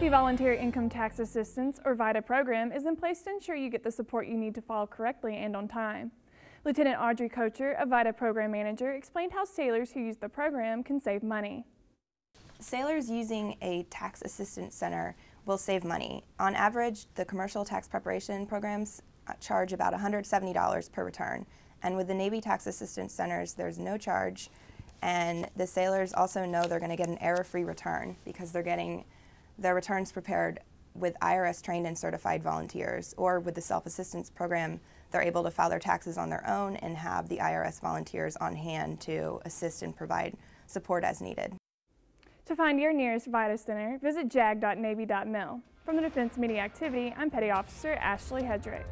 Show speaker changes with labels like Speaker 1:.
Speaker 1: The Volunteer Income Tax Assistance, or VITA program, is in place to ensure you get the support you need to file correctly and on time. Lieutenant Audrey Kocher, a VITA program manager, explained how sailors who use the program can save money.
Speaker 2: Sailors using a tax assistance center will save money. On average, the commercial tax preparation programs uh, charge about $170 per return. And with the Navy tax assistance centers, there's no charge. And the sailors also know they're going to get an error-free return because they're getting their returns prepared with IRS trained and certified volunteers, or with the self-assistance program, they're able to file their taxes on their own and have the IRS volunteers on hand to assist and provide support as needed.
Speaker 1: To find your nearest VITA Center, visit jag.navy.mil. From the Defense Media Activity, I'm Petty Officer Ashley Hedrick.